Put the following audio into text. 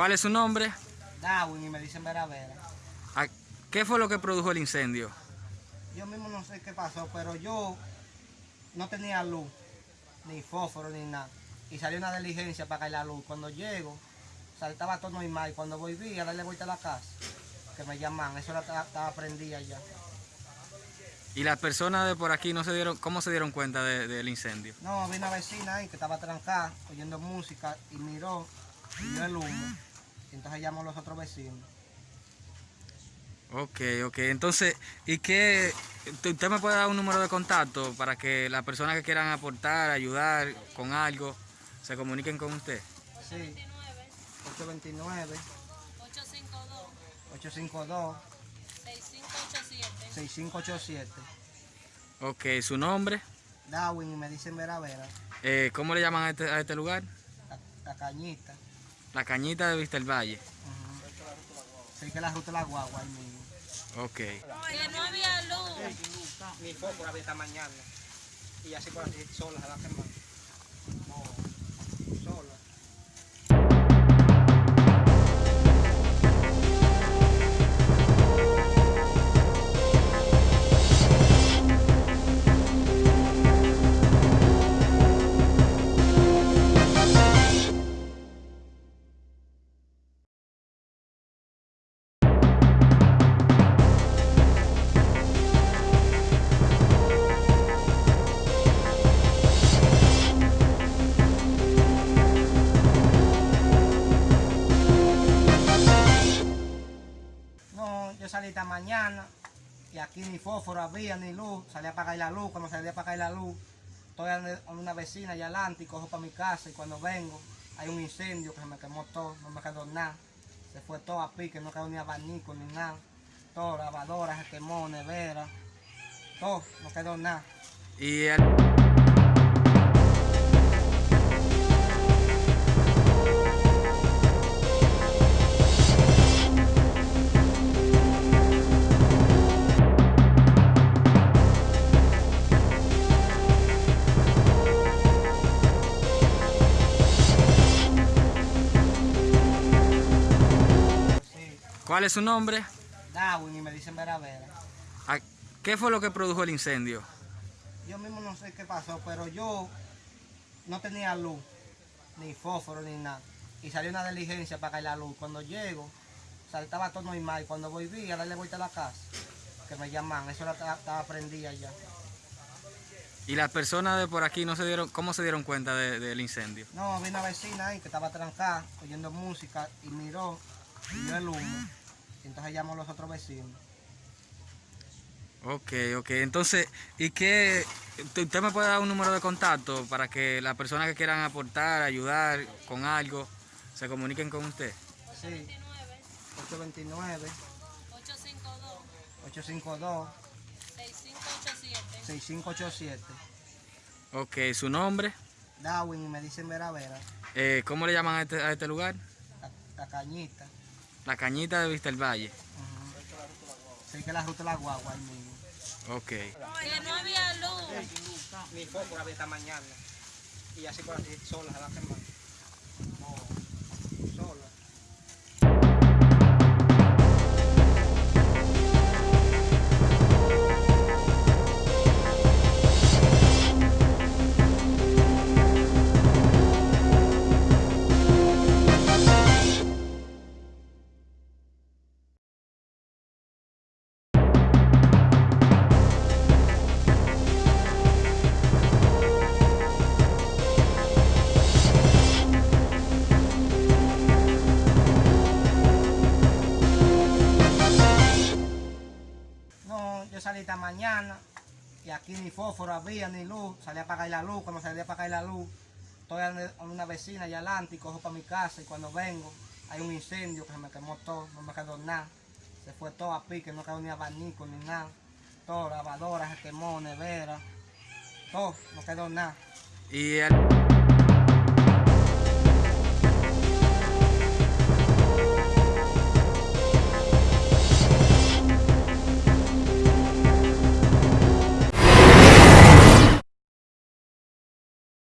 ¿Cuál es su nombre? Darwin y me dicen Vera Vera. ¿A- ¿Qué fue lo que produjo el incendio? Yo mismo no sé qué pasó, pero yo no tenía luz, ni fósforo, ni nada. Y salió una diligencia para caer la luz. Cuando llego, saltaba todo normal. Y cuando volví a darle vuelta a la casa, que me llaman, eso era- estaba, prendida ya. ¿Y las personas de por aquí no se dieron, cómo se dieron cuenta de- del incendio? No, vi una vecina ahí que estaba trancada, oyendo música, y miró, y vio el humo. Entonces llamó a los otros vecinos. Ok, ok. Entonces, ¿y qué? ¿Usted me puede dar un número de contacto para que las personas que quieran aportar, ayudar con algo, se comuniquen con usted? Sí, 829 852 852 6587 6587. Ok, ¿su nombre? Darwin y me dicen Vera Vera. Eh, ¿Cómo le llaman a este, a este lugar? La, la cañita. La Cañita de Vista del Valle. Sí que la ruta de la guagua ahí mismo. Ok. que no había luz Mi foco había esta mañana. Y así por aquí sola se va a quemar. No, Esta mañana y aquí ni fósforo había ni luz. Salí a apagar la luz. Cuando salí a apagar la luz, estoy a una vecina allá adelante y cojo para mi casa. Y cuando vengo, hay un incendio que se me quemó todo. No me quedó nada. Se fue todo a pique, no quedó ni abanico ni nada. Todo, lavadora se quemó, nevera. Todo, no quedó nada. Y ¿Cuál es su nombre? Darwin y me dicen Vera Vera. ¿A- ¿Qué fue lo que produjo el incendio? Yo mismo no sé qué pasó, pero yo no tenía luz, ni fósforo, ni nada. Y salió una diligencia para caer la luz. Cuando llego, saltaba todo normal. Y cuando volví a darle vuelta a la casa, que me llaman, eso estaba, prendida ya. ¿Y las personas de por aquí no se dieron, cómo se dieron cuenta de- del incendio? No, vi una vecina ahí que estaba trancada, oyendo música, y miró, y vio el humo. Entonces llamó a los otros vecinos. Ok, ok. Entonces, ¿y qué? ¿Usted me puede dar un número de contacto para que las personas que quieran aportar, ayudar con algo, se comuniquen con usted? Sí, 829 852 852 6587 6587. Ok, ¿su nombre? Darwin me dicen Vera Vera. Eh, ¿Cómo le llaman a este, a este lugar? La, la cañita. La Cañita de Vista Valle. Sí que la ruta de la guagua ahí mismo. Ok. que no había luz Mi foco había esta mañana. Y así por a salí esta mañana y aquí ni fósforo había ni luz. Salí a apagar la luz. Cuando salí a apagar la luz, estoy a una vecina allá adelante y cojo para mi casa. Y cuando vengo, hay un incendio que se me quemó todo. No me quedó nada. Se fue todo a pique, no quedó ni abanico ni nada. Todo, lavadora se quemó, nevera. Todo, no quedó nada. ¿Y